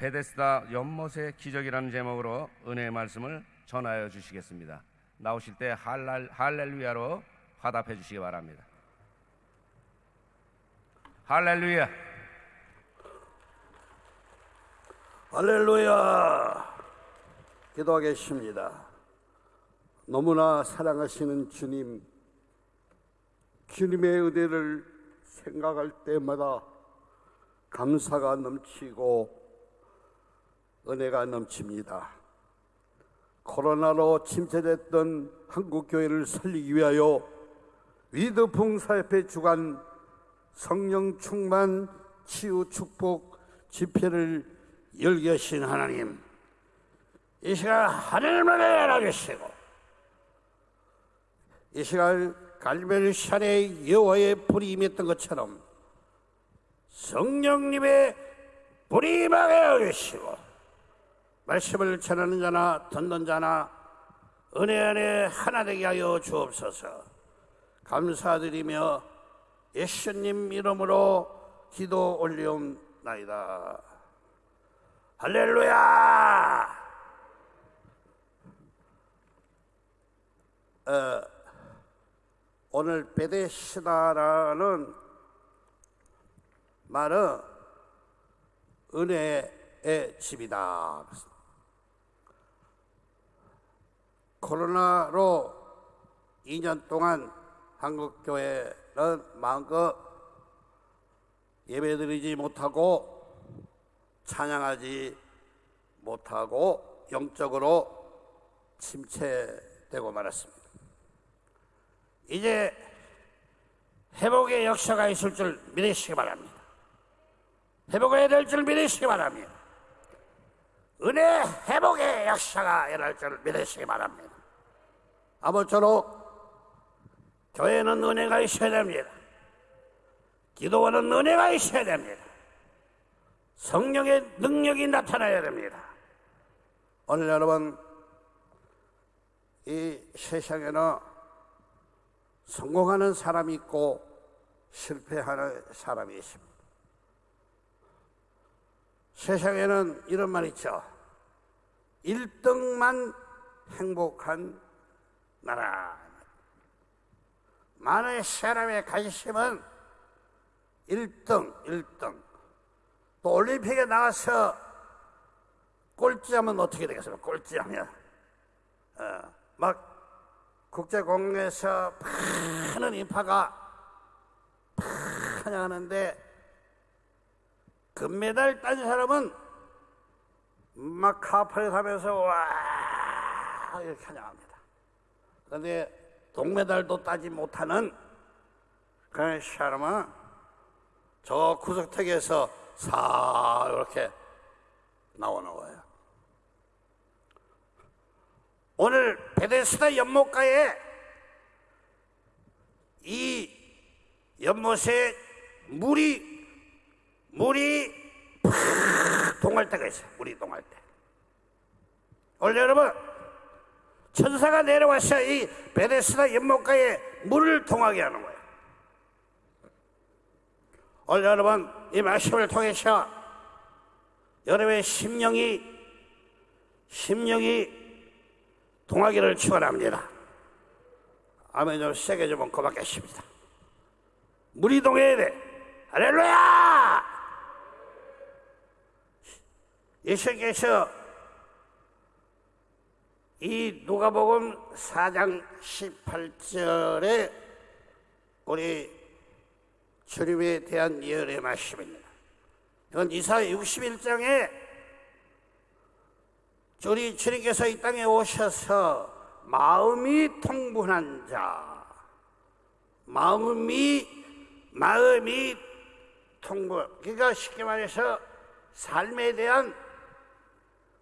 베데스다 연못의 기적이라는 제목으로 은혜의 말씀을 전하여 주시겠습니다. 나오실 때 할랄, 할렐루야로 화답해 주시기 바랍니다. 할렐루야. 할렐루야. 기도하겠습니다. 너무나 사랑하시는 주님, 주님의 은혜를 생각할 때마다 감사가 넘치고 은혜가 넘칩니다. 코로나로 침체됐던 한국교회를 살리기 위하여 위드 봉사협회 주관 성령 충만 치유 축복 집회를 열게 하신 하나님 이 시간 하늘을 내려주시고 이 시간 갈멜산의 여호와의 불이 임했던 것처럼 성령님의 불이 임하게 주시고 말씀을 전하는 자나 듣는 자나 은혜 안에 하나 되게 하여 주옵소서. 감사드리며 예수님 이름으로 기도 올리옵나이다. 할렐루야! 어, 오늘 베데시다라는 말은 은혜의 집이다. 코로나로 2년 동안 한국 교회는 마음껏 예배드리지 못하고 찬양하지 못하고 영적으로 침체되고 말았습니다. 이제 회복의 역사가 있을 줄 믿으시기 바랍니다. 회복해야 될 줄 믿으시기 바랍니다. 은혜 회복의 역사가 일어날 줄 믿으시기 바랍니다. 아무쪼록 교회는 은혜가 있어야 됩니다. 기도원은 은혜가 있어야 됩니다. 성령의 능력이 나타나야 됩니다. 오늘 여러분, 이 세상에는 성공하는 사람이 있고 실패하는 사람이 있습니다. 세상에는 이런 말 있죠. 1등만 행복한 나라. 많은 사람의 관심은 1등, 1등. 또 올림픽에 나가서 꼴찌하면 어떻게 되겠습니까? 꼴찌하면. 어, 막 국제공항에서 많은 인파가 환영하는데 금메달 딴 사람은 막 카프를 하면서 와 이렇게 환영합니다. 그런데 동메달도 따지 못하는 그런 사람은 저 구석택에서 사 이렇게 나오는 거예요. 오늘 베데스다 연못가에 이 연못에 물이 물이 팍 동할 때가 있어요. 물이 동할 때. 오늘 여러분 천사가 내려와서 이 베데스다 연못가에 물을 동하게 하는 거예요. 오늘 여러분 이 말씀을 통해서 여러분의 심령이 심령이 동하기를 축원합니다. 아멘 좀 세게 좀 고맙겠습니다. 물이 동해야 돼. 할렐루야! 예수께서 이 누가복음 4장 18절에 우리 주님에 대한 예언의 말씀입니다. 이건 이사 61장에 우리 주님께서 이 땅에 오셔서 마음이 통분한 자, 마음이 마음이 통분. 그러니까 쉽게 말해서 삶에 대한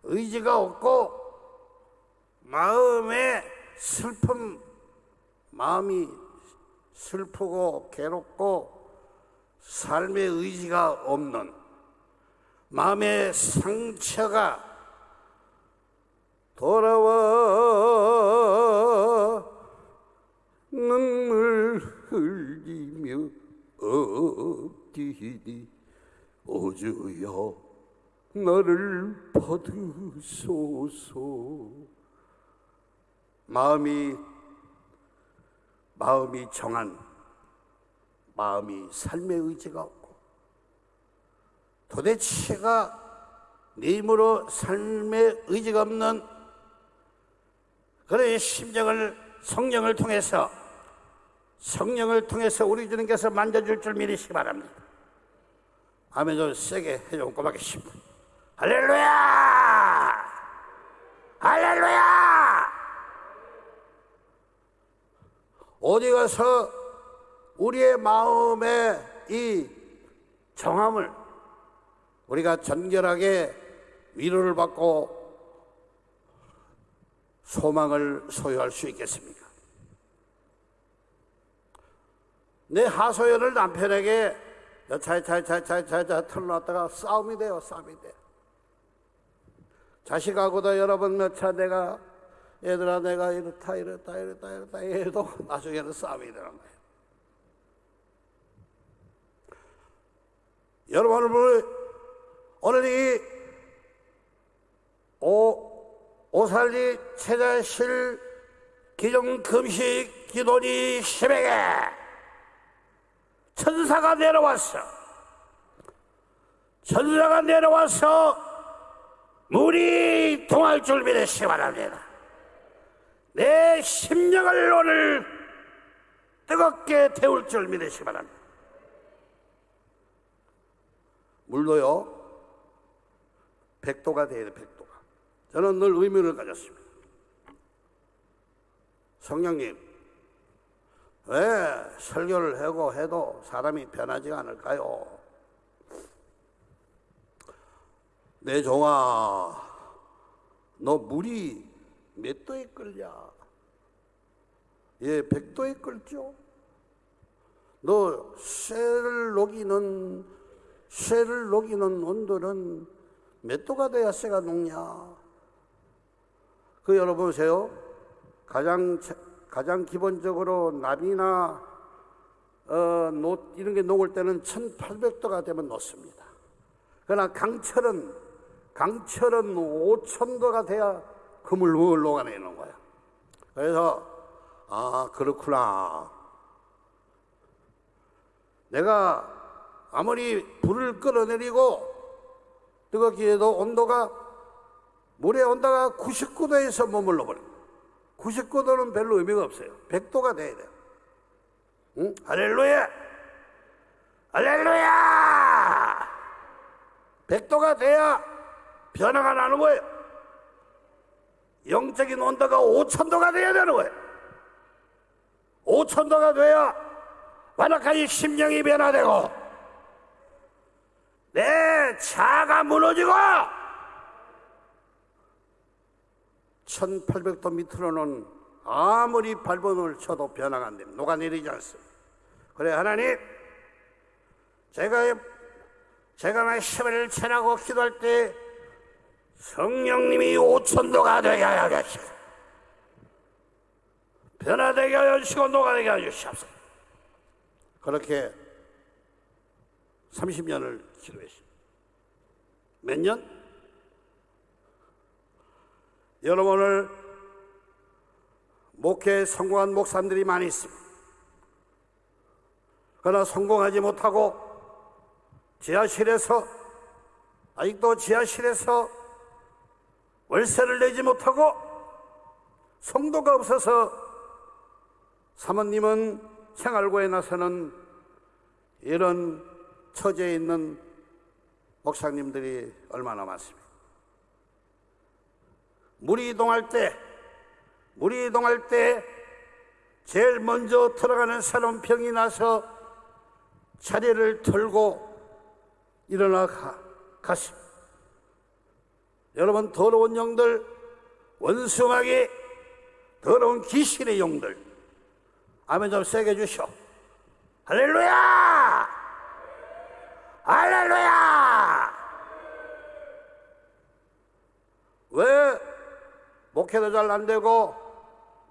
의지가 없고 마음에 슬픔, 마음이 슬프고 괴롭고 삶의 의지가 없는 마음의 상처가 돌아와 눈물 흘리며 엎디디 오주여 너를 받으소서. 마음이 마음이 정한 마음이 삶의 의지가 없고 도대체가 내 힘으로 삶의 의지가 없는 그런 심정을 성령을 통해서 성령을 통해서 우리 주님께서 만져줄 줄 믿으시기 바랍니다. 아멘 좀 세게 해좀 고맙겠습니다. 할렐루야! 할렐루야! 어디 가서 우리의 마음의 이 정함을 우리가 정결하게 위로를 받고 소망을 소유할 수 있겠습니까? 내 하소연을 남편에게 차차차차차차 털어놨다가 싸움이 돼요, 싸움이 돼. 자식하고도 여러 번 몇 차 내가 얘들아 내가 이렇다 이렇다 이렇다 이렇다 해도 나중에는 싸움이 되는 거예요. 여러분 오늘 오늘 이 오, 오살리 체자실 기종 금식 기도니 새벽에 천사가 내려왔어. 천사가 내려와서 물이 동할 줄 믿으시기 바랍니다. 내 심령을 오늘 뜨겁게 태울 줄 믿으시기 바랍니다. 물도요, 백도가 돼야 돼, 백도가. 저는 늘 의문을 가졌습니다. 성령님, 왜 설교를 하고 해도 사람이 변하지가 않을까요? 내 종아, 너 물이 몇 도에 끓냐? 예, 백도에 끓죠. 너 쇠를 녹이는 쇠를 녹이는 온도는 몇 도가 돼야 쇠가 녹냐? 그 여러분 보세요. 가장 가장 기본적으로 나비나 어, 노, 이런 게 녹을 때는 1800도가 되면 녹습니다. 그러나 강철은 강철은 5000도가 돼야 금을 녹아내는 거야. 그래서 아 그렇구나. 내가 아무리 불을 끌어내리고 뜨겁게 해도 온도가 물의 온도가 99도에서 머물러 버려. 99도는 별로 의미가 없어요. 100도가 돼야 돼요. 응? 할렐루야! 할렐루야! 100도가 돼야 변화가 나는 거예요. 영적인 온도가 5천도가 돼야 되는 거예요. 5천도가 돼야 완악하게 심령이 변화되고 내 자가 무너지고 1800도 밑으로는 아무리 발버둥을 쳐도 변화가 안 됩니다. 녹아내리지 않습니다. 그래, 하나님, 제가, 제가 말씀을 전하고 기도할 때 성령님이 5천도가 되게 하여 주시고, 변화되게 하여 주시고, 녹아내게 하여 주시옵소서. 그렇게 30년을 기도했습니다. 몇 년? 여러분 오늘 목회에 성공한 목사님들이 많이 있습니다. 그러나 성공하지 못하고 지하실에서 아직도 지하실에서 월세를 내지 못하고 성도가 없어서 사모님은 생활고에 나서는 이런 처지에 있는 목사님들이 얼마나 많습니다. 물이 이동할 때, 물이 이동할 때 제일 먼저 들어가는 사람 병이 나서 자리를 털고 일어나 가, 가십니다. 여러분, 더러운 영들, 원숭하게 더러운 귀신의 영들, 아멘 좀 세게 주시오. 할렐루야! 할렐루야! 왜 목회도 잘 안 되고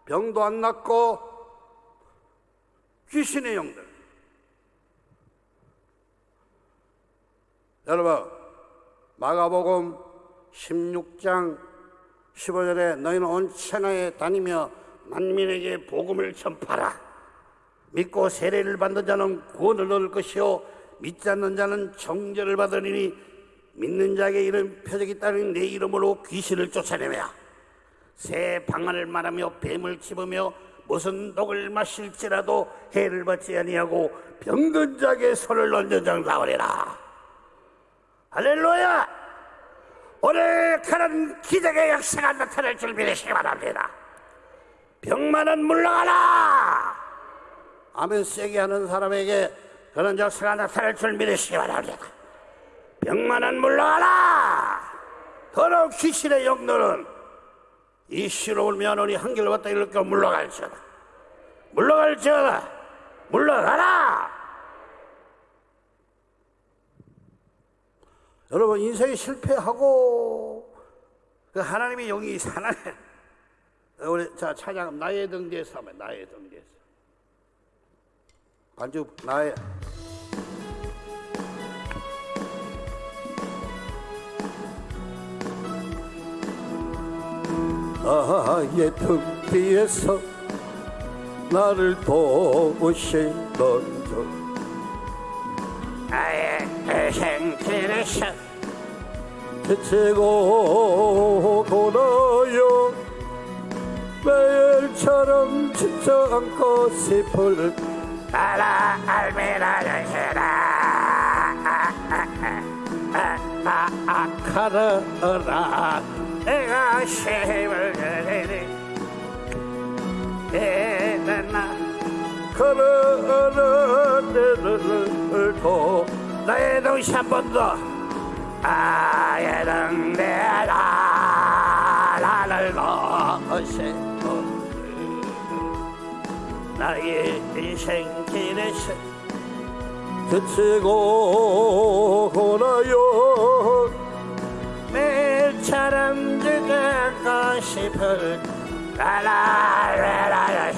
병도 안 낫고 귀신의 영들. 여러분, 마가복음 16장 15절에 너희는 온 천하에 다니며 만민에게 복음을 전파라. 믿고 세례를 받는 자는 구원을 얻을 것이요 믿지 않는 자는 정죄를 받으리니 믿는 자에게 이런 표적이 따르니 내 이름으로 귀신을 쫓아내며 새 방안을 말하며 뱀을 집으며 무슨 독을 마실지라도 해를 받지 아니하고 병든 자에게 손을 얹은 장 나오리라 할렐루야 오늘 그런 기적의 역사가 나타날 줄 믿으시기 바랍니다. 병만은 물러가라! 아멘 세게 하는 사람에게 그런 역사가 나타날 줄 믿으시기 바랍니다. 병만은 물러가라! 더러운 귀신의 영들은 이 시로 울면오니 한결 왔다 이렇게 물러갈지어다. 물러갈지어다. 물러가라 여러분 인생이 실패하고 그 하나님의 영이 사나해 우리 자 찬양 나의 등대에서 하면 나의 등대에서 반주 나의. 나의 등 뒤에서 나를 도우시던 주 나의 생길에서 대체고 돌아요 매일처럼 진짜 않고 싶을 나라 알미라를 해라 아카라라 내가 힘을 내리 내나 걸어라 내를 도 나의 동시 한번 더. 나의 등대라 나를 거시고 나의 인생길에서 그치고 고나요. 매일처럼 즐겁고 싶을 라라라라라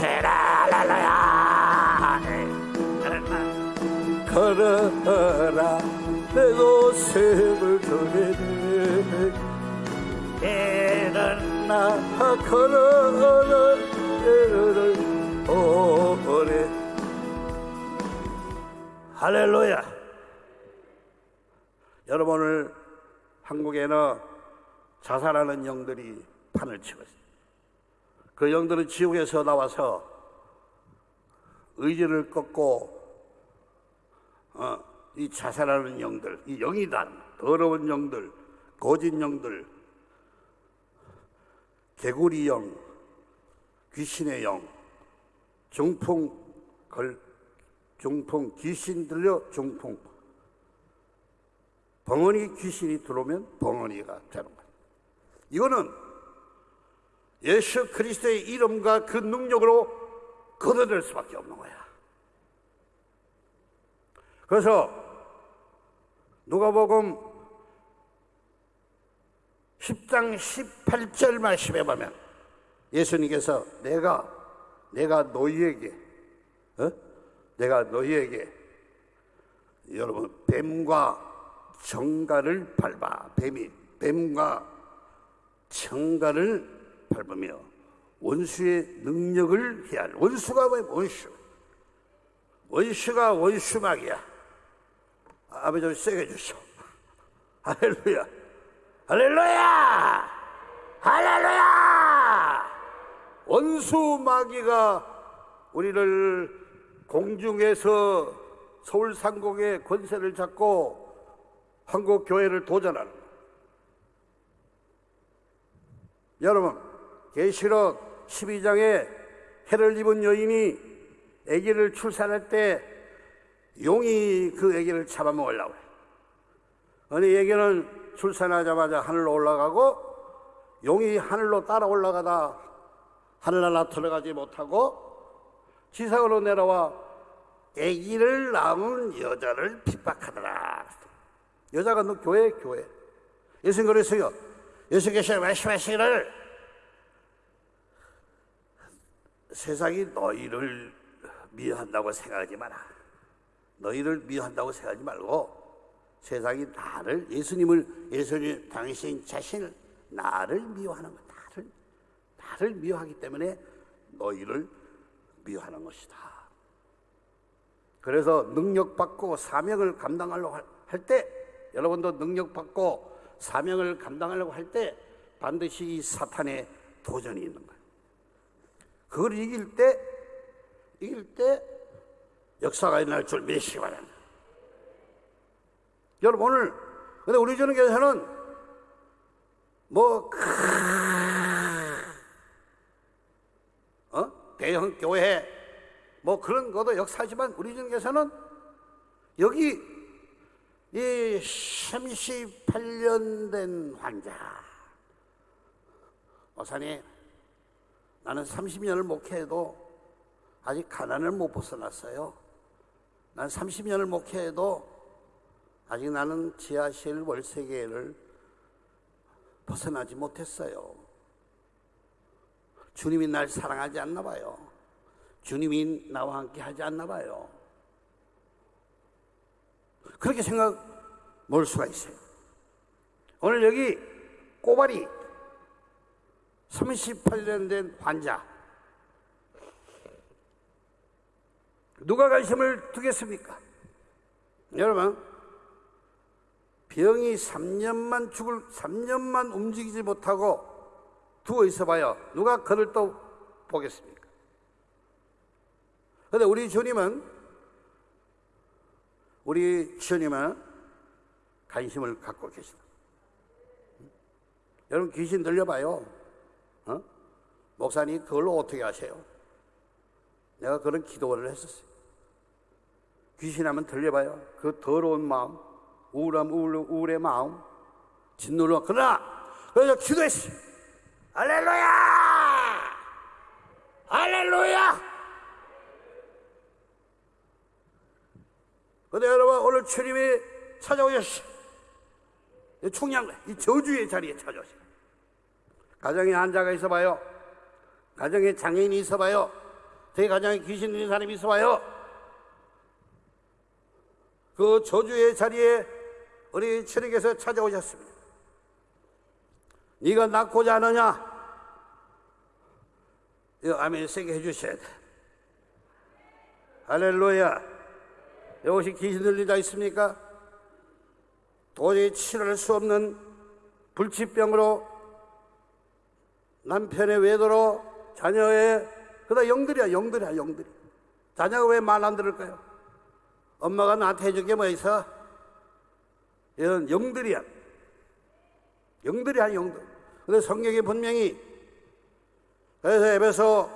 걸어라. 내 고슴을 전해내 일어나 걸어라 내를 오래 할렐루야. 여러분 오늘 한국에는 자살하는 영들이 판을 치고 있어요. 그 영들은 지옥에서 나와서 의지를 꺾고 어, 이 자살하는 영들, 이 영이단 더러운 영들, 거짓 영들, 개구리 영, 귀신의 영, 중풍 걸, 중풍 귀신 들려 중풍 벙어니 귀신이 들어오면 벙어니가 되는 거예요. 이거는 예수 그리스도의 이름과 그 능력으로 걷어낼 수밖에 없는 거야. 그래서 누가복음 10장 18절 말씀에 보면 예수님께서 내가 내가 너희에게 어? 내가 너희에게 여러분 뱀과 정갈을 밟아 뱀이 뱀과 정갈을 밟으며 원수의 능력을 해할 원수가 왜 원수. 원수가 원수막이야 아버지 좀 세게 주시오. 할렐루야. 할렐루야! 할렐루야! 원수 마귀가 우리를 공중에서 서울 상공의 권세를 잡고 한국 교회를 도전하는. 여러분 계시록 12장에 해를 입은 여인이 아기를 출산할 때 용이 그 아기를 잡아먹으려고 해요. 어느 아기는 출산하자마자 하늘로 올라가고 용이 하늘로 따라 올라가다 하늘나라 들어가지 못하고 지상으로 내려와 아기를 낳은 여자를 핍박하더라. 여자가 너 교회 교회. 예수님 그랬어요. 예수께서 말씀하시기를 세상이 너희를 미워한다고 생각하지 마라. 너희를 미워한다고 생각하지 말고 세상이 나를 예수님을 예수님 당신 자신을 나를 미워하는 것 나를 나를 미워하기 때문에 너희를 미워하는 것이다. 그래서 능력 받고 사명을 감당하려고 할 때 여러분도 능력 받고 사명을 감당하려고 할 때 반드시 이 사탄의 도전이 있는 거예요. 그걸 이길 때 이길 때 역사가 일어날 줄 믿으시기 바랍니다. 여러분 오늘 근데 우리 주는 교회에서는 뭐 어? 대형 교회 뭐 그런 것도 역사지만 우리 주는 교회에서는 여기 이 38년 된 환자 목사님 나는 30년을 목회해도 아직 가난을 못 벗어났어요. 난 30년을 목회해도 아직 나는 지하실 월세계를 벗어나지 못했어요. 주님이 날 사랑하지 않나 봐요. 주님이 나와 함께 하지 않나 봐요. 그렇게 생각 볼 수가 있어요. 오늘 여기 꼬발이 38년 된 환자 누가 관심을 두겠습니까? 여러분 병이 3년만 죽을 3년만 움직이지 못하고 누워 있어 봐요. 누가 그를 또 보겠습니까? 근데 우리 주님은 우리 주님은 관심을 갖고 계시다. 여러분 귀신 들려봐요. 어? 목사님 그걸로 어떻게 하세요? 내가 그런 기도를 했었어요. 귀신하면 들려봐요. 그 더러운 마음, 우울함, 우울, 우울의 마음, 진노로. 그러나, 그래서 기도했어요. 할렐루야! 할렐루야! 근데 여러분, 오늘 주님이 찾아오셨어요. 이 총량, 이 저주의 자리에 찾아오셨어요. 가정에 환자가 있어봐요. 가정에 장애인이 있어봐요. 제 가정에 귀신 있는 사람이 있어봐요. 그 저주의 자리에 우리 주님께서 찾아오셨습니다. 네가 낳고자 하느냐? 이 아멘 세게 해주셔야 돼. 할렐루야. 이것이 귀신 자 있습니까? 도저히 치료할 수 없는 불치병으로 남편의 외도로 자녀의 그다 영들이야 영들이야 영들이 자녀가 왜 말 안 들을까요? 엄마가 나한테 해준 게 뭐 있어? 이런 영들이야 영들이야 영들 근데 성경이 분명히 그래서 에베소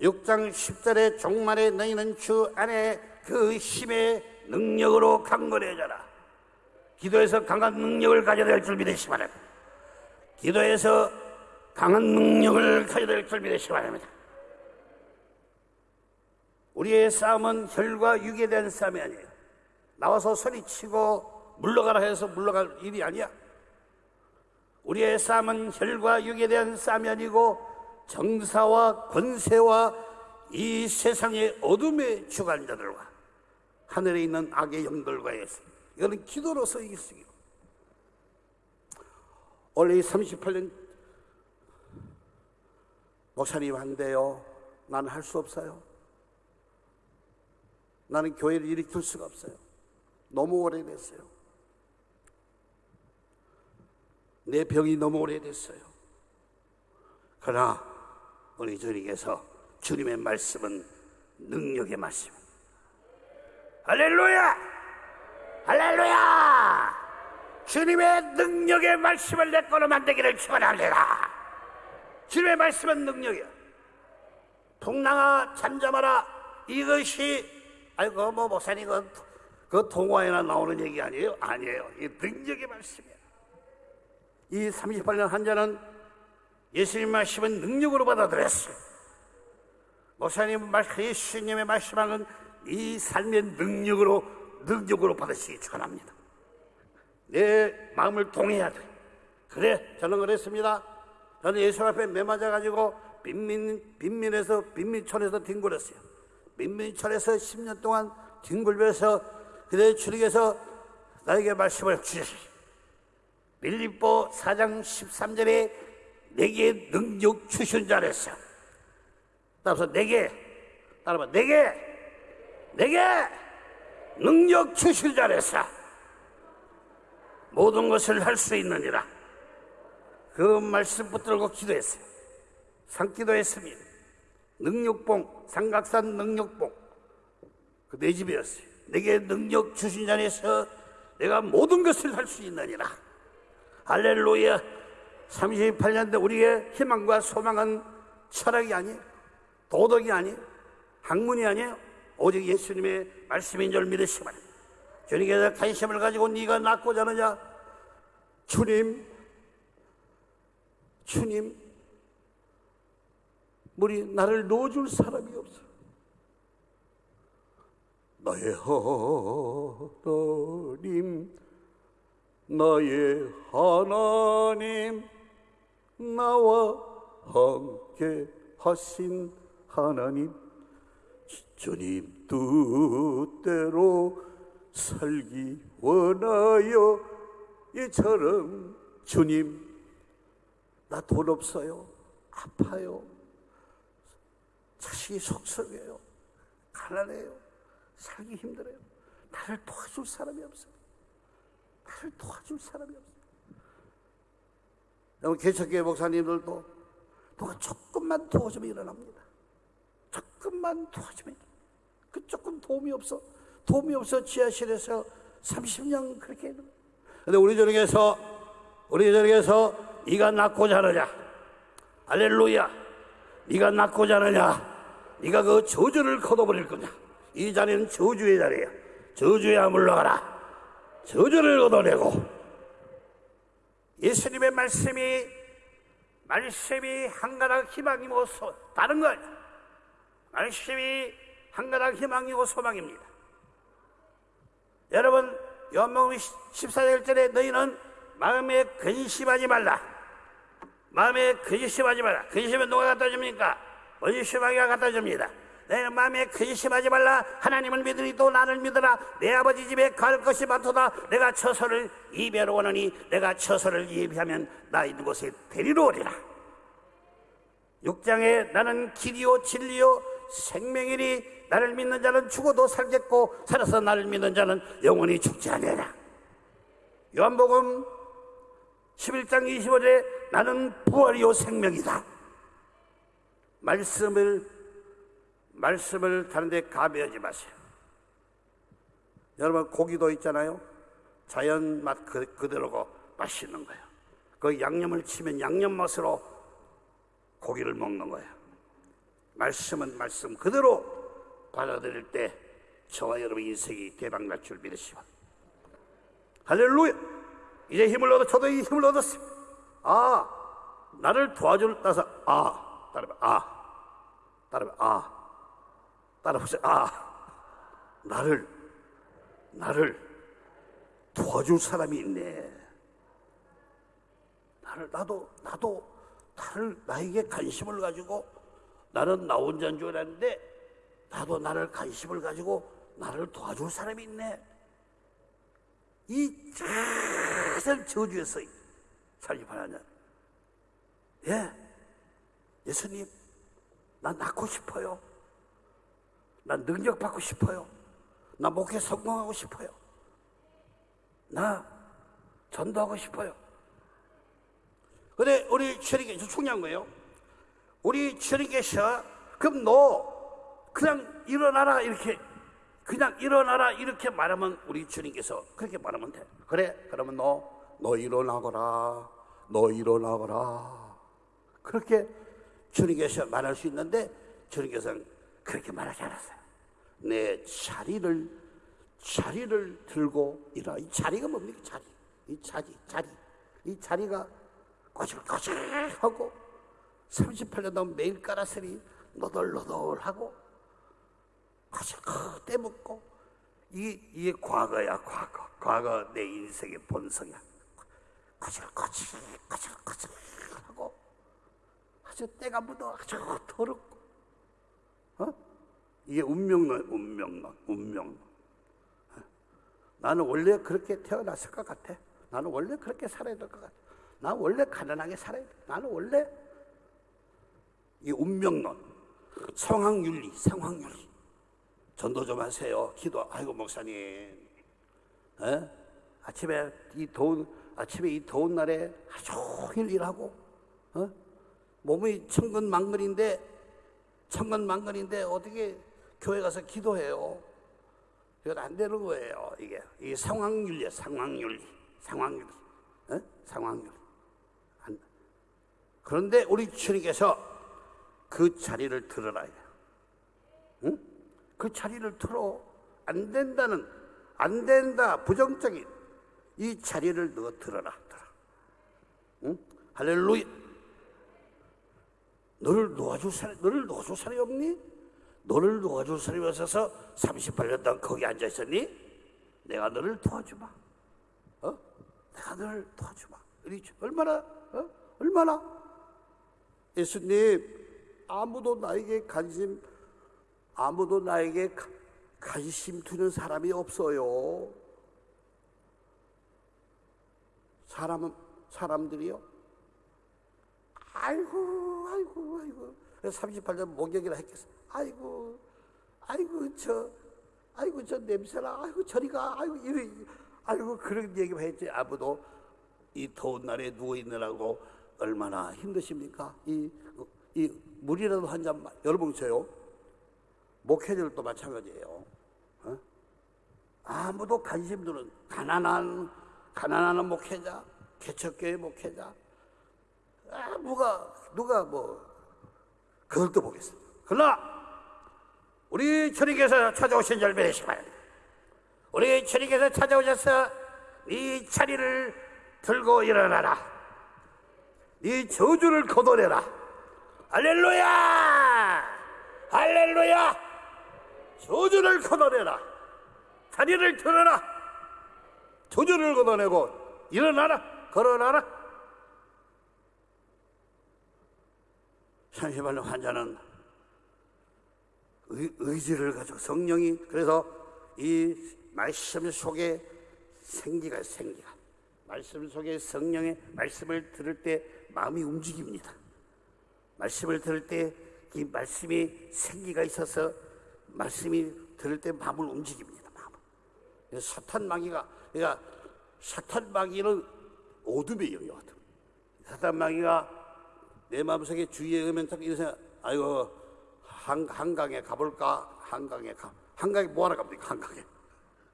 6장 10절에 종말에 너희는 주 안에 그 힘의 능력으로 강건해져라 기도에서 강한 능력을 가져야 될 줄 믿으시 기 바랍니다 기도에서 강한 능력을 가져야 될 줄 믿으시기 바랍니다. 우리의 싸움은 혈과 육에 대한 싸움이 아니에요. 나와서 소리치고 물러가라 해서 물러갈 일이 아니야. 우리의 싸움은 혈과 육에 대한 싸움이 아니고 정사와 권세와 이 세상의 어둠의 주관자들과 하늘에 있는 악의 영들과의 이거는 기도로서 이길 수 있고 원래 38년 목사님 한대요. 나는 할수 없어요. 나는 교회를 일으킬 수가 없어요. 너무 오래됐어요. 내 병이 너무 오래됐어요. 그러나 우리 주님께서 주님의 말씀은 능력의 말씀. 할렐루야! 할렐루야! 주님의 능력의 말씀을 내 거로 만들기를 축원합니다. 주님의 말씀은 능력이야. 동랑아 잠잠하라. 이것이 아이고 뭐 목사님 그, 그 동화에나 나오는 얘기 아니에요? 아니에요. 이 능력의 말씀이야. 이 38년 환자는 예수님 말씀은 능력으로 받아들였어요. 목사님 말씀, 예수님의 말씀하는 이 삶의 능력으로 능력으로 받으시기 축원합니다. 내 마음을 동해야 돼. 그래, 저는 그랬습니다. 저는 예수 앞에 매맞아 가지고 빈민, 빈민에서, 빈민촌에서 뒹굴었어요. 빈민촌에서 10년 동안 뒹굴면서 그대 주님께서 나에게 말씀을 주시오. 빌립보 4장 13절에 내게 능력 주신 자랬어. 따라서 내게 따라봐 내게 내게 능력 주신 자랬어. 모든 것을 할 수 있느니라. 그 말씀 붙들고 기도했어요. 상기도했습니다. 능력봉, 삼각산 능력봉. 그 내 집이었어요. 내게 능력 주신 자에서 내가 모든 것을 할 수 있느니라. 할렐루야. 38년 대 우리의 희망과 소망은 철학이 아니에요. 도덕이 아니에요. 학문이 아니에요. 오직 예수님의 말씀인 줄 믿으시기 바랍니다. 주님께서 관심을 가지고 네가 낳고자 하느냐? 주님, 주님, 우리 나를 놓아줄 사람이 없어. 나의 하나님, 나의 하나님, 나와 함께 하신 하나님, 주님 뜻대로 살기 원하여 이처럼 주님 나 돈 없어요 아파요 자식이 속썩여요. 가난해요. 살기 힘들어요. 나를 도와줄 사람이 없어요. 나를 도와줄 사람이 없어요. 여러분 개척교회 목사님들도 누가 조금만 도와주면 일어납니다. 조금만 도와주면 그 조금 도움이 없어 도움이 없어 지하실에서 30년 그렇게 했는. 근데 우리 저녁에서 우리 저녁에서 네가 낳고자 하느냐? 할렐루야. 네가 낳고자 하느냐 네가 그 저주를 걷어버릴 거냐? 이 자리는 저주의 자리야. 저주야 물러가라. 저주를 걷어내고. 예수님의 말씀이 말씀이 한 가닥 희망이고 소, 다른 거 아니야. 말씀이 한 가닥 희망이고 소망입니다. 여러분 요한복음 14절 절에 너희는 마음에 근심하지 말라. 마음에 근심하지 말라. 근심은 누가 갖다 줍니까? 원심하기가 갖다 줍니다. 내 마음에 근심하지 말라. 하나님을 믿으니 또 나를 믿으라. 내 아버지 집에 갈 것이 많도다. 내가 처소를 이배로 오느니 내가 처소를 예비하면 나 있는 곳에 데리러 오리라. 6장에 나는 길이요 진리요 생명이니 나를 믿는 자는 죽어도 살겠고 살아서 나를 믿는 자는 영원히 죽지 아니하라. 요한복음 11장 25절에 나는 부활이요 생명이다 말씀을 말씀을 다른 데 가벼하지 마세요 여러분 고기도 있잖아요 자연 맛 그, 그대로고 맛있는 거예요 그 양념을 치면 양념 맛으로 고기를 먹는 거예요 말씀은 말씀 그대로 받아들일 때 저와 여러분 인생이 대박날 줄 믿으시오. 할렐루야! 이제 힘을 얻어, 저도 이 힘을 얻었어요. 아, 나를 도와줄, 따서, 아, 따라봐, 아, 따라봐, 아, 따라보세요, 아, 나를, 나를 도와줄 사람이 있네. 나를, 나도, 나도, 나를, 나에게 관심을 가지고 나는 나 혼자인 줄 알았는데 나도 나를 관심을 가지고 나를 도와줄 사람이 있네. 이 작은 저주에서 살기 바라냐. 예, 예수님, 나 낳고 싶어요. 나 능력 받고 싶어요. 나 목회 성공하고 싶어요. 나 전도하고 싶어요. 근데 우리 주님께서 중요한 거예요. 우리 주님께서 그럼 너 그냥 일어나라 이렇게 그냥 일어나라 이렇게 말하면 우리 주님께서 그렇게 말하면 돼. 그래 그러면 너너 일어나거라 너 일어나거라 그렇게 주님께서 말할 수 있는데 주님께서는 그렇게 말하지 않았어요. 내 자리를 자리를 들고 일어나. 이 자리가 뭡니까? 자리. 이 자리, 자리. 이 자리가 거칠거칠하고 38년 동안 매일 깔았으니 너덜너덜하고 거칠거 떼먹고 이게, 이게 과거야, 과거. 과거 내 인생의 본성이야. 거칠거칠, 거칠거칠하고 아주 때가 묻어 아주 더럽고 어? 이게 운명론, 운명론, 운명론. 나는 원래 그렇게 태어났을 것 같아. 나는 원래 그렇게 살아야 될 것 같아. 나 원래 가난하게 살아야 돼. 나는 원래 이 운명론, 상황윤리, 상황윤리. 전도 좀 하세요. 기도. 아이고 목사님, 에? 아침에 이 더운 아침에 이 더운 날에 하루 종일 일하고, 어? 몸이 천근만근인데 천근만근인데 어떻게 교회 가서 기도해요? 이건 안 되는 거예요. 이게 이 상황윤리, 상황윤리, 상황윤리, 어? 상황윤리. 안- 그런데 우리 주님께서 그 자리를 들어라. 응? 그 자리를 들어 안 된다는 안 된다 부정적인 이 자리를 너 들어라. 들어. 응? 할렐루야. 너를 놓아줄 사람, 너를 놓아줄 사람이 없니? 너를 놓아줄 사람이 없어서 38년 동안 거기 앉아 있었니? 내가 너를 도와주마. 어? 내가 너를 도와주마. 얼마나, 어? 얼마나? 예수님, 아무도 나에게 관심, 아무도 나에게 가- 관심 두는 사람이 없어요. 사람은, 사람들이요? 아이고, 아이고, 아이고. 38년 목욕이라 했겠어. 아이고, 아이고, 저, 아이고, 저 냄새나. 아이고, 저리가. 아이고, 이래. 아이고, 그런 얘기만 했지. 아무도 이 더운 날에 누워있느라고 얼마나 힘드십니까? 이, 이 물이라도 한 잔, 여러분, 저요. 목회자들도 마찬가지예요. 어? 아무도 관심 두는 가난한, 가난한 목회자, 개척교회 목회자, 아, 누가, 누가 뭐, 그걸 또 보겠습니다. 그러나, 우리 주님께서 찾아오신 열매의 시간, 우리 주님께서 찾아오셔서 이 자리를 들고 일어나라. 이 저주를 걷어내라. 할렐루야! 할렐루야! 저주를 걷어내라. 자리를 들어라. 저주를 걷어내고 일어나라. 걸어나라. 38년 환자는 의, 의지를 가지고 성령이 그래서 이 말씀 속에 생기가 생기가 말씀 속에 성령의 말씀을 들을 때 마음이 움직입니다. 말씀을 들을 때 이 말씀이 생기가 있어서 말씀이 들을 때 마음을 움직입니다. 마음을. 사탄 마귀가 그러니까 사탄 마귀는 어둠의 어둠. 사탄 마귀가 내 마음속에 주의에 오면 자꾸 이런 생각, 아이고 한, 한강에 가볼까? 한강에 가. 한강에 뭐하러 갑니까? 한강에.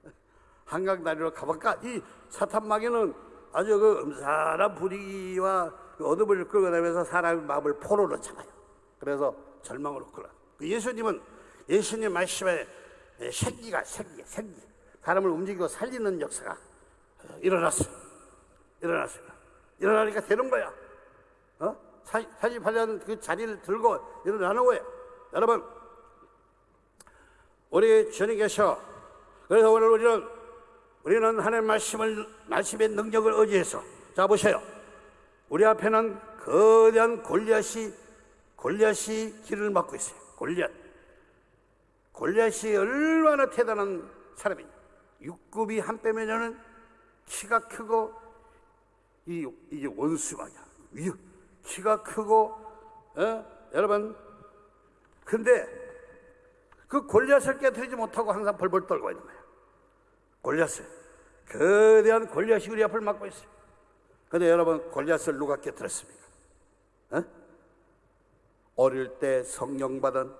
한강 다리로 가볼까? 이 사탄 마귀는 아주 그 음산한 분위기와 그 어둠을 끌고 다니면서 사람의 마음을 포로로 잡아요. 그래서 절망으로 끌어. 그 예수님은 예수님 말씀에 생기가 생기, 생기. 사람을 움직이고 살리는 역사가 일어났어요. 일어났어요. 일어나니까 되는 거야. 어? 48년 그 자리를 들고 일어나는 거예요. 여러분, 우리 주님께서 그래서 오늘 우리는 우리는 하나님 말씀을 말씀의 능력을 의지해서 자 보세요. 우리 앞에는 거대한 골리앗이 골리앗이 길을 막고 있어요. 골리앗. 골리앗이 얼마나 대단한 사람이냐. 육급이 한 빼면은 키가 크고 이 이게 원수마냐. 위 키가 크고 어? 여러분 근데 그 골리앗을 깨뜨리지 못하고 항상 벌벌 떨고 있는 거예요. 골리앗을 거대한 골리앗이 우리 앞을 막고 있어요. 근데 여러분 골리앗을 누가 깨뜨렸습니까? 어? 어릴 때 성령 받은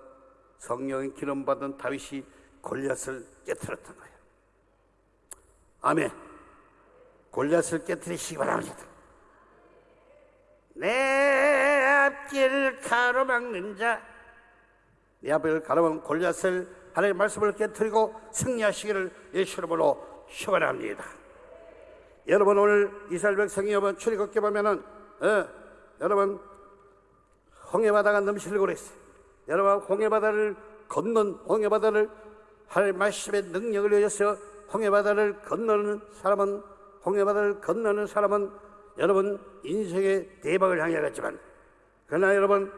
성령의 기름 받은 다윗이 골리앗을 깨뜨렸던 거예요. 아멘. 골리앗을 깨뜨리시기 바랍니다. 내 앞길 가로막는 자, 내 앞을 가로막는 골리앗을 하나님의 말씀을 깨뜨리고 승리하시기를 예수 이름으로 축원합니다. 여러분 오늘 이스라엘 백성이 여러분 출애굽기 보면은 어, 여러분 홍해바다가 넘실고 그랬어요. 여러분 홍해바다를 건넌 홍해바다를 하나님의 말씀의 능력을 의해서 홍해바다를 건너는 사람은 홍해바다를 건너는 사람은 여러분 인생의 대박을 향해 갔지만 그러나 여러분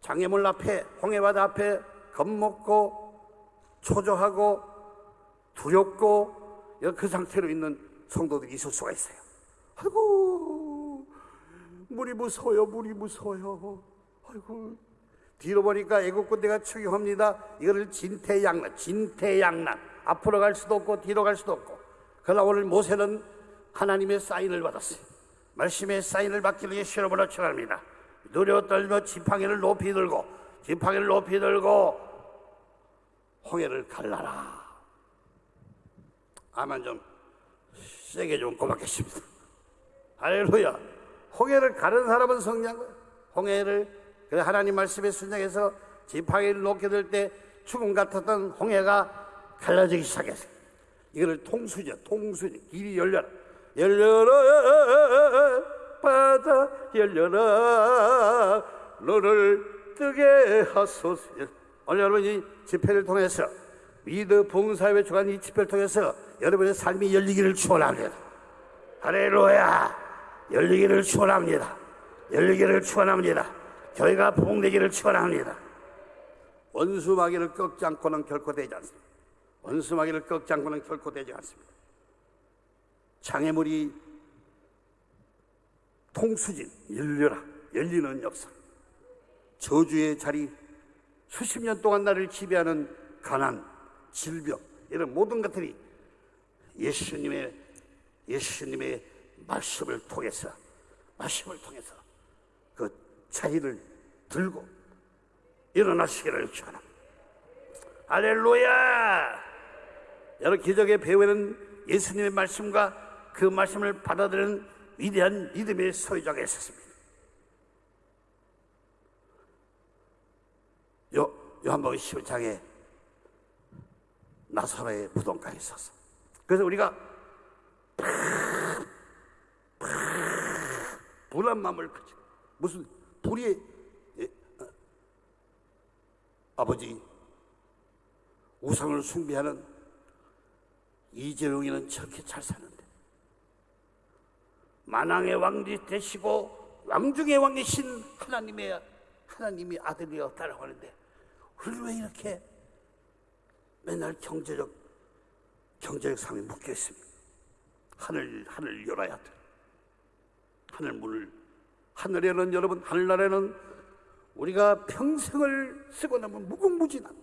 장애물 앞에 홍해바다 앞에 겁먹고 초조하고 두렵고 그 상태로 있는 성도들이 있을 수가 있어요. 아이고, 물이 무서워요, 물이 무서워요. 아이고, 뒤로 보니까 애국 군대가 추격합니다. 이거를 진퇴양난, 진퇴양난. 앞으로 갈 수도 없고 뒤로 갈 수도 없고. 그러나 오늘 모세는 하나님의 사인을 받았어요. 말씀의 사인을 받기 위해 실험을 축원합니다. 누려 떨며 지팡이를 높이 들고 지팡이를 높이 들고 홍해를 갈라라. 아만 좀 세게 좀 고맙겠습니다. 할렐루야. 홍해를 가른 사람은 성장. 홍해를 그래 하나님 말씀에 순종해서 지팡이를 높게 들때 죽음 같았던 홍해가 갈라지기 시작했어요. 이거를 통수죠. 통수죠. 길이 열려라. 열려라. 바다 열려라. 너를 뜨게 하소서. 오늘 여러분 이 집회를 통해서 미드 봉사회 주간 이 집회를 통해서 여러분의 삶이 열리기를 축원합니다. 할렐루야. 열리기를 축원합니다. 열리기를 축원합니다. 교회가 부흥되기를 축원합니다. 원수 마귀를 꺾지 않고는 결코 되지 않습니다. 원수 마귀를 꺾지 않고는 결코 되지 않습니다. 장애물이 통수진 열려라 열리는 역사. 저주의 자리 수십 년 동안 나를 지배하는 가난, 질병 이런 모든 것들이 예수님의 예수님의 말씀을 통해서 말씀을 통해서 그 자리를 들고 일어나시기를 축원합니다. 할렐루야! 여러 기적의 배후에는 예수님의 말씀과 그 말씀을 받아들이는 위대한 믿음의 소유자가 있었습니다. 요, 요한복음 11장에 나사로의 무덤가에 있었어. 그래서 우리가 불안 마음을 가지 무슨 불이 예, 어, 아버지 우상을 숭배하는 이재용이는 저렇게 잘 사는데 만왕의 왕이 되시고 왕중의 왕이신 하나님의 하나님이 아들이여 따라고 하는데 우리는 왜 이렇게 맨날 경제적 경제적 삶에 묶여 있습니까? 하늘 하늘 열어야 돼. 하늘 문을 하늘에는 여러분 하늘나라에는 우리가 평생을 쓰고 나면 무궁무진한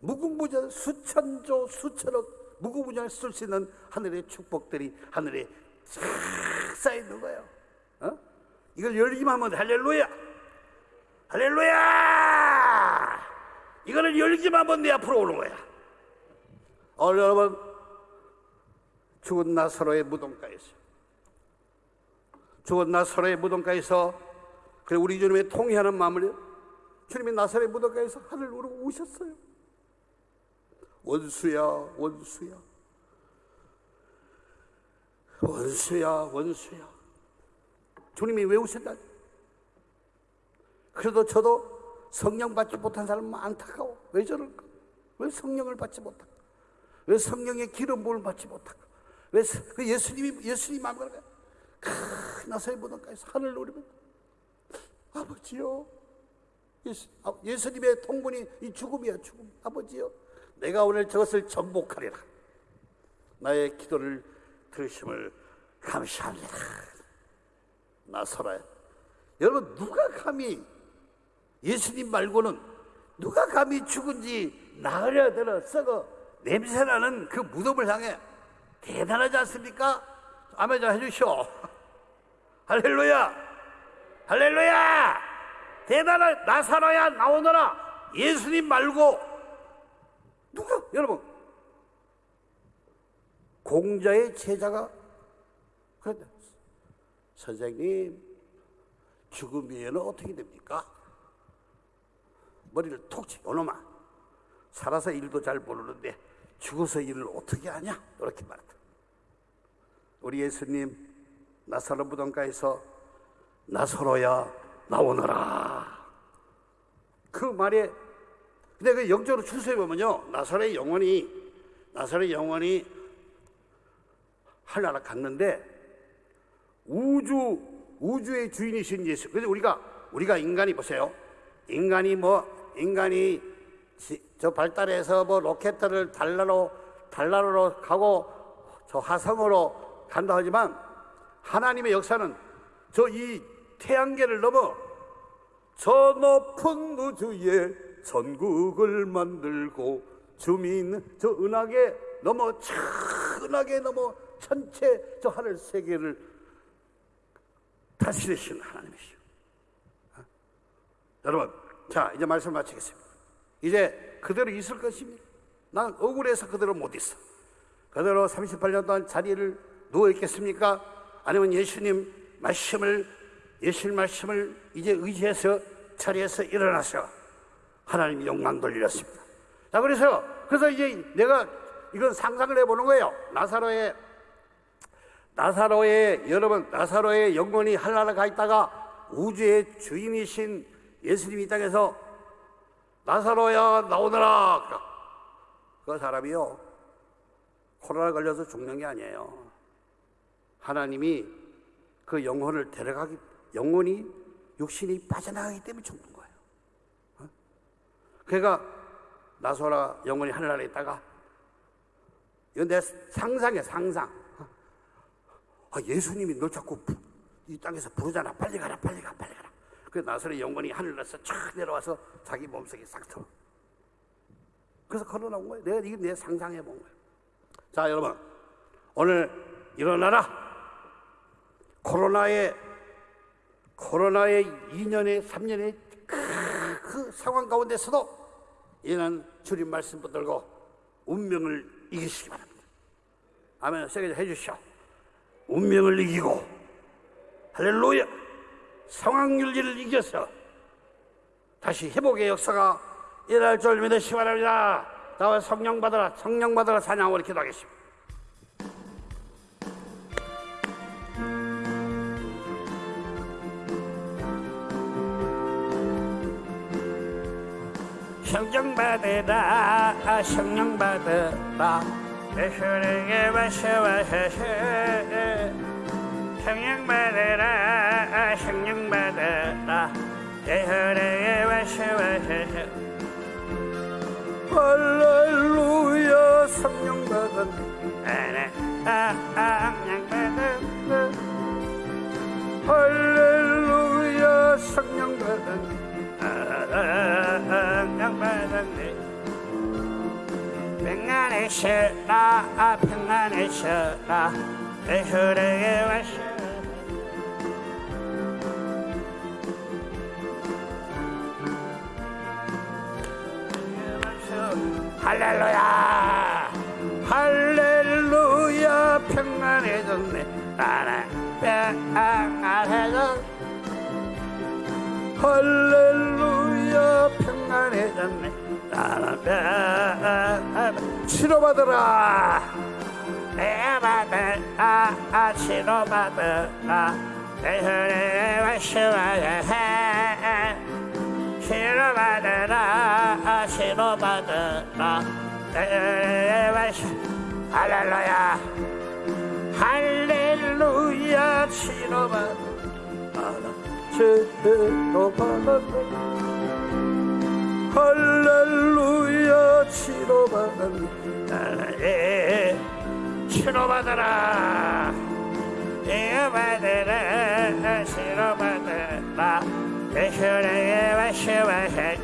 무궁무진한 수천조 수천억 무궁무진한 쓸수 있는 하늘의 축복들이 하늘에 싹 쌓여 있는 거예요. 어? 이걸 열기만 하면 돼. 할렐루야. 할렐루야. 이거를 열기만 하면 내 앞으로 오는 거야. 오늘 여러분 죽은 나사로의 무덤가에서 죽은 나사로의 무덤가에서 그래 우리 주님의 통회하는 마음을 주님의 나사로의 무덤가에서 하늘 우르고 오셨어요. 원수야 원수야 원수야 원수야 주님이 왜 오셨다? 그래도 저도 성령 받지 못한 사람은 안타까워. 왜 저럴까? 왜 성령을 받지 못할까? 왜 성령의 기름 부을 받지 못할까? 왜 그 예수님이 예수님 마음을 큰 나사의 무덤가에서 하늘 노리면 아버지요 예수, 아, 예수님의 통분이 이 죽음이야 죽음 아버지요 내가 오늘 저것을 정복하리라 나의 기도를 들으심을 감사합니다 나서라 여러분 누가 감히 예수님 말고는 누가 감히 죽은 지 나으려 들어 썩어 냄새나는 그 무덤을 향해 대단하지 않습니까? 아멘 좀 해주시오. 할렐루야! 할렐루야! 대단한 나사로야 나오너라 예수님 말고 누가 여러분 공자의 제자가 그런데 선생님 죽음 이후에는 어떻게 됩니까? 머리를 톡 치고 오놈아 살아서 일도 잘 모르는데 죽어서 일을 어떻게 하냐? 이렇게 말했다. 우리 예수님 나사로 무덤가에서 나사로야 나오너라. 그 말에 근데 그 영적으로 추수해 보면요. 나사로의 영혼이 나사로의 영혼이 하늘나라 갔는데 우주 우주의 주인이신 예수. 그래서 우리가 우리가 인간이 보세요. 인간이 뭐 인간이 지- 저 발달해서 뭐 로켓을 달나로 달나라로 가고 저 화성으로 간다 하지만 하나님의 역사는 저 이 태양계를 넘어 저 높은 우주에 전국을 만들고 주민 저 은하계 넘어 천하계 넘어 전체 저 하늘 세계를 다스리시는 하나님이시오. 어? 여러분, 자 이제 말씀 마치겠습니다. 이제 그대로 있을 것입니다. 난 억울해서 그대로 못 있어. 그대로 38년 동안 자리를 누워 있겠습니까? 아니면 예수님 말씀을 예수님 말씀을 이제 의지해서 자리에서 일어나서 하나님 영광 돌리렸습니다. 자 그래서 그래서 이제 내가 이건 상상을 해보는 거예요. 나사로의 나사로의 여러분 나사로의 영혼이 한나라 가 있다가 우주의 주인이신 예수님이 이 땅에서 나사로야 나오너라 그 사람이요 코로나 걸려서 죽는 게 아니에요. 하나님이 그 영혼을 데려가기 영혼이 육신이 빠져나가기 때문에 죽는 거예요. 어? 그러니까 나소라 영혼이 하늘나라에 있다가 이건 내 상상이야 상상. 어? 아, 예수님이 널 자꾸 부- 이 땅에서 부르잖아. 빨리 가라, 빨리 가, 빨리 가라. 그 나서의 영혼이 하늘에서 촥 내려와서 자기 몸속에 싹 들어. 그래서 걸어 나온 거예요. 내가 이게 내 상상해 본 거예요. 자, 여러분. 오늘 일어나라. 코로나의 코로나의 2년에 3년의 그, 그 상황 가운데서도 이는 주님 말씀 붙들고 운명을 이기시기 바랍니다. 아멘. 세게 해 주시오. 운명을 이기고 할렐루야. 상황 윤리를 이겨서 다시 회복의 역사가 일어날 줄 믿으시기 바랍니다. 나와 성령 받아라, 성령 받아라 사냥을 기도하겠습니다. 성령 받으라, 성령 받으라, 내 손에게 마셔와서. 성령 받으라, 성령 받으라, 내 손에게 마셔와서. 할렐루야 성령 받은 성령 받은 할렐루야 쉬라 평안에 쉬라. 내 혈액에 와서 할렐루야. 할렐루야. 평안해졌네. 나는 평안해졌 할렐루야. 평안해졌네 치료받으라. 내 받으라 치료받으라. 내 혈에 마시마야 해. 치료받으라. 치료받으라. 내 마시 할렐루야. 할렐루야. 치료받으라 치료받으라 할렐루야 치료받으라. 예, 치료받으라. 치료받으라 치료받으라. 내 혈액에 마시마해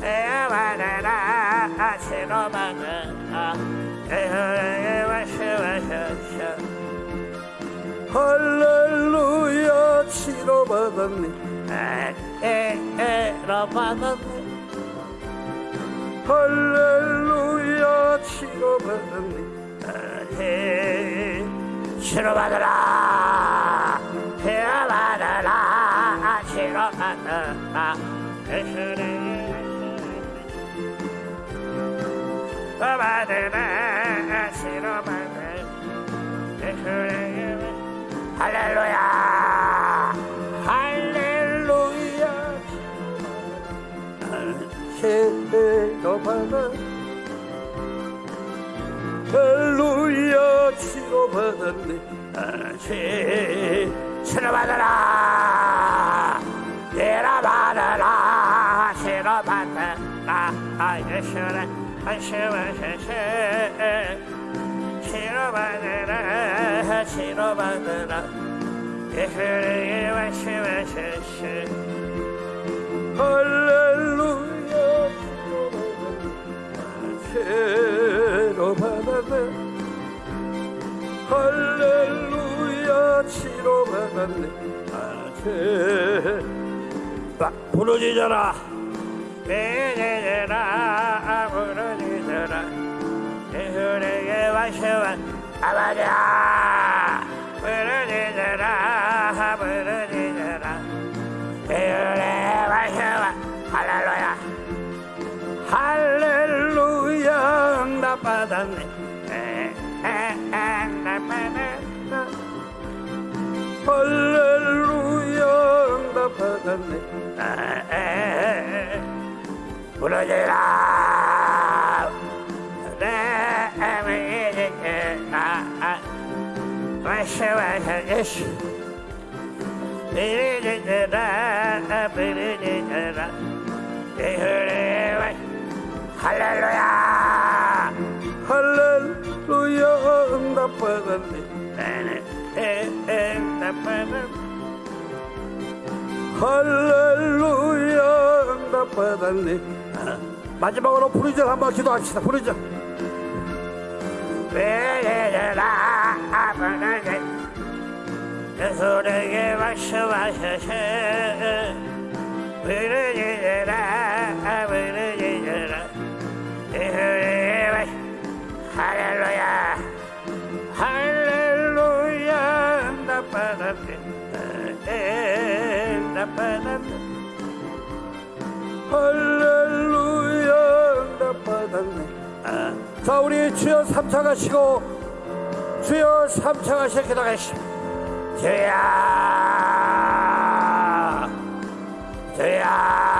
치료받으라 치료받으라. 내 혈액에 마시마해 할렐루야 치료받았 할렐루야 치료받았네. 치료받으라 치료받으라 치료받으라. 치료받으라 치료받으라 할렐루야 치료받아. 할렐루야 치료받았네. 치 치료받아라. 치료받아라. 치료받아라. 예수는 안심하셔서 치료받으라. 치료받으라. 예수에게 말씀하셨어 할렐루야 치료받았네. 할렐루야 치료받았네. 아, 부르짖어라 부르짖어라 부르짖어라 예수에게 말씀하 아버지야 부르짖어라 부르짖어라 예수에게 말씀하 할렐루야. 할렐루야 응답받았네 응답받았네 할렐루야 응답받았네 부르짖라 내 믿으라 말씀하셔 예수 부르짖라 부르짖라 예수의 할렐루야. 할렐루야. 응답받았네. 응답받았네. 할렐루야. 응답받았네. 마지막으로 부르짖어 한번 기도합시다. 부르짖어 부르짖라 부르짖 예수에게 말씀하셔서. 부르 자 우리 주여 삼창하시고 주여 삼창하시고 기도하시오 주여! 주여!